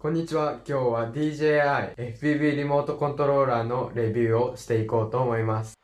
こんにちは。今日は DJI FPV リモートコントローラーのレビューをしていこうと思います。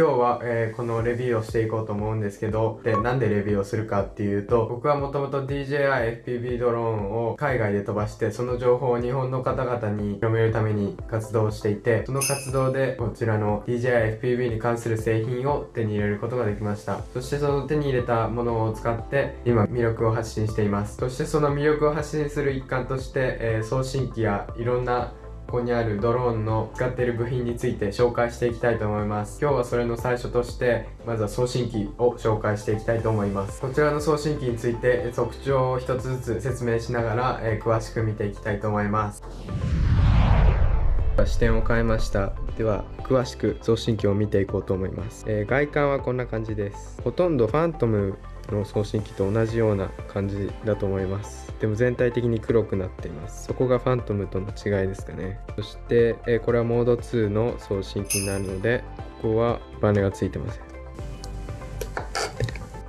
今日は、えー、このレビューをしていこうと思うんですけど、で、なんでレビューをするかっていうと、僕はもともと DJI FPV ドローンを海外で飛ばして、その情報を日本の方々に広めるために活動していて、その活動でこちらの DJI FPV に関する製品を手に入れることができました。そしてその手に入れたものを使って、今魅力を発信しています。そしてその魅力を発信する一環として、えー、送信機やいろんなここにあるドローンの使っている部品について紹介していきたいと思います。今日はそれの最初としてまずは送信機を紹介していきたいと思います。こちらの送信機について特徴を一つずつ説明しながら、えー、詳しく見ていきたいと思います。視点を変えました。では詳しく送信機を見ていこうと思います、えー、外観はこんな感じです。ほとんどファントムの送信機と同じような感じだと思います。でも全体的に黒くなっています。そこがファントムとの違いですかね。そして、え、これはモード2の送信機になるのでここはバネがついてません。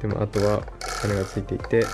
でもあとはバネがついていて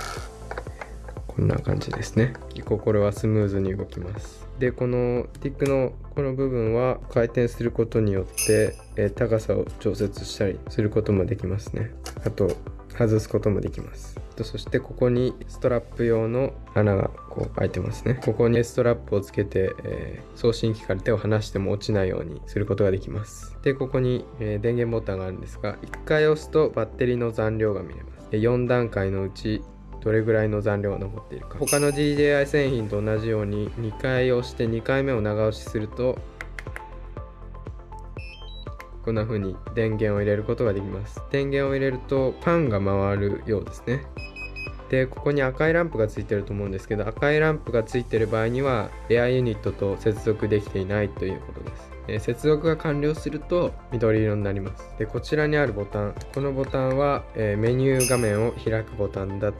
こんな感じですね。結構これはスムーズに動きます。でこのティックのこの部分は回転することによって、え、高さを調節したりすることもできますね。あと外すこともできます。そしてここにストラップ用の穴がこう開いてますね。ここにストラップをつけて、えー、送信機から手を離しても落ちないようにすることができます。でここに、えー、電源ボタンがあるんですが1回押すとバッテリーの残量が見れます。4段階のうちどれぐらいの残量が残っているか。他の DJI 製品と同じように2回押して2回目を長押しするとこんな風に電源を入れることができます。電源を入れるとパンが回るようですね。でここに赤いランプがついてると思うんですけど赤いランプがついてる場合にはエアユニットと接続できていないということです。え接続が完了すると緑色になります。でこちらにあるボタン。このボタンは、えメニュー画面を開くボタンだ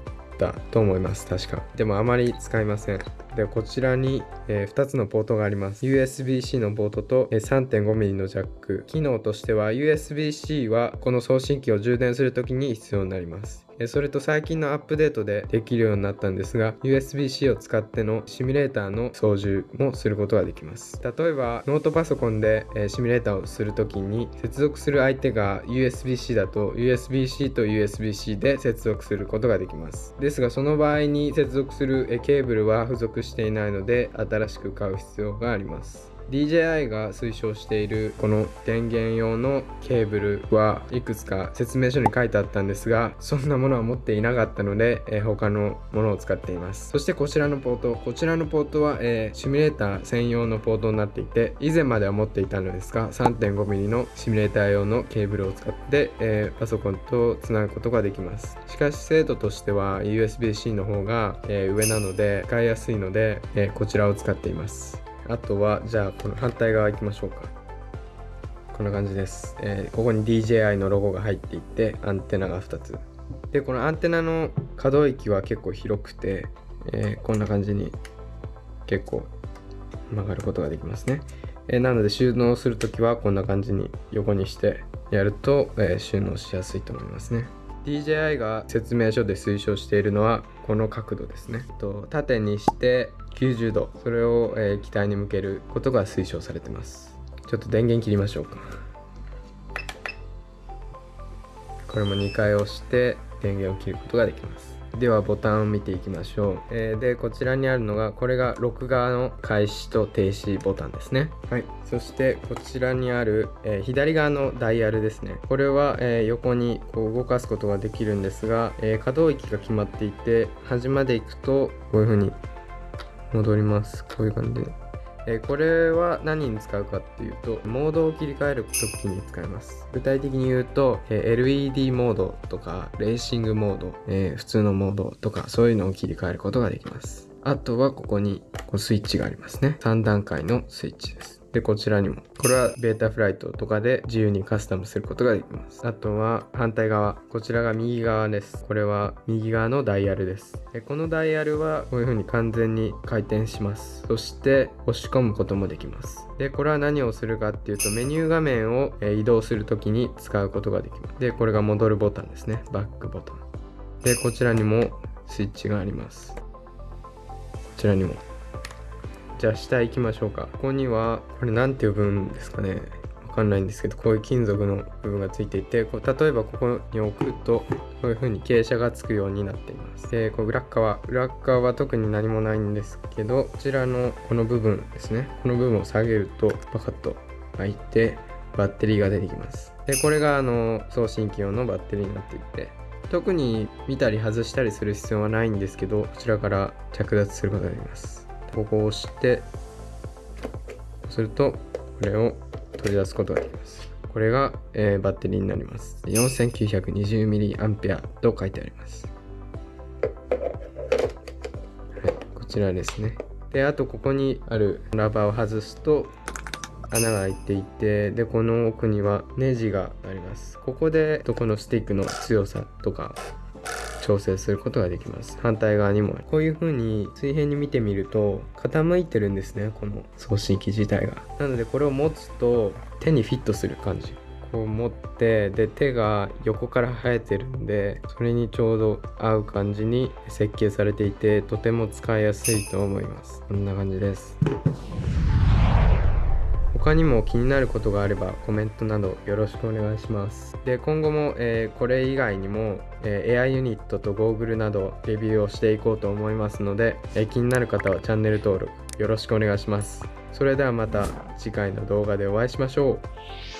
ったと思います。確か。でもあまり使いません。でこちらに、えー、2つのポートがあります。USB-C のポートと、え、3.5mm のジャック。機能としては USB-C はこの送信機を充電するときに必要になります。それと最近のアップデートでできるようになったんですが USB-C を使ってのシミュレーターの操縦もすることができます。例えばノートパソコンでシミュレーターをするときに接続する相手が USB-C だと USB-C と USB-C で接続することができます。ですがその場合に接続するケーブルは付属していないので新しく買う必要があります。DJI が推奨しているこの電源用のケーブルはいくつか説明書に書いてあったんですがそんなものは持っていなかったので、えー、他のものを使っています。そしてこちらのポートこちらのポートは、えー、シミュレーター専用のポートになっていて以前までは持っていたのですが 3.5mm のシミュレーター用のケーブルを使って、えー、パソコンとつなぐことができます。しかし精度としては USB-C の方が、え上なので使いやすいので、えこちらを使っています。あとはじゃあこの反対側行きましょうか。こんな感じです、えー、ここに DJI のロゴが入っていてアンテナが2つ。でこのアンテナの可動域は結構広くて、えー、こんな感じに結構曲がることができますね、えー、なので収納するときはこんな感じに横にしてやると、え収納しやすいと思いますね。DJI が説明書で推奨しているのはこの角度ですね。と縦にして90度それを、えー、機体に向けることが推奨されてます。ちょっと電源切りましょうか。これも2回押して電源を切ることができます。ではボタンを見ていきましょう、えー、でこちらにあるのがこれが録画の開始と停止ボタンですね。はい。そしてこちらにある、えー、左側のダイヤルですね。これは、えー、横にこう動かすことができるんですが、え可動域が決まっていて端まで行くとこういう風に戻ります。こういう感じで、えー、これは何に使うかっていうとモードを切り替える時に使います。具体的に言うと、えー、LED モードとかレーシングモード、えー、普通のモードとかそういうのを切り替えることができます。あとはここにこうスイッチがありますね。3段階のスイッチです。でこちらにも。これはベータフライトとかで自由にカスタムすることができます。あとは反対側。こちらが右側です。これは右側のダイヤルです。でこのダイヤルはこういう風に完全に回転します。そして押し込むこともできます。でこれは何をするかっていうとメニュー画面を移動する時に使うことができます。でこれが戻るボタンですね。バックボタン。でこちらにもスイッチがあります。こちらにも。じゃあ下行きましょうか。ここにはこれ何て呼ぶんですかね。わかんないんですけどこういう金属の部分がついていてこう例えばここに置くとこういう風に傾斜がつくようになっています。でこう裏側。裏側は特に何もないんですけどこちらのこの部分ですね。この部分を下げるとパカッと開いてバッテリーが出てきます。でこれがあの送信機用のバッテリーになっていて特に見たり外したりする必要はないんですけどこちらから着脱することができます。ここを押してするとこれを取り出すことができます。これが、えー、バッテリーになります。4920mAh と書いてあります。はいこちらですね。であとここにあるラバーを外すと穴が開いていてでこの奥にはネジがあります。ここでこのスティックの強さとか調整することができます。反対側にも。こういう風に水平に見てみると傾いてるんですねこの送信機自体が。なのでこれを持つと手にフィットする感じ。こう持ってで手が横から生えてるんでそれにちょうど合う感じに設計されていてとても使いやすいと思います。こんな感じです。他にも気になることがあればコメントなどよろしくお願いします。で今後も、えー、これ以外にも、えー、AI ユニットとゴーグルなどレビューをしていこうと思いますので、えー、気になる方はチャンネル登録よろしくお願いします。それではまた次回の動画でお会いしましょう。